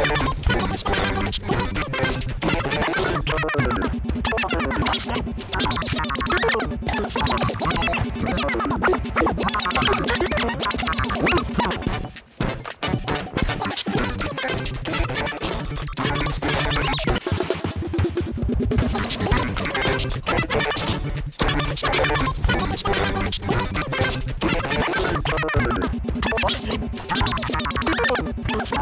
you you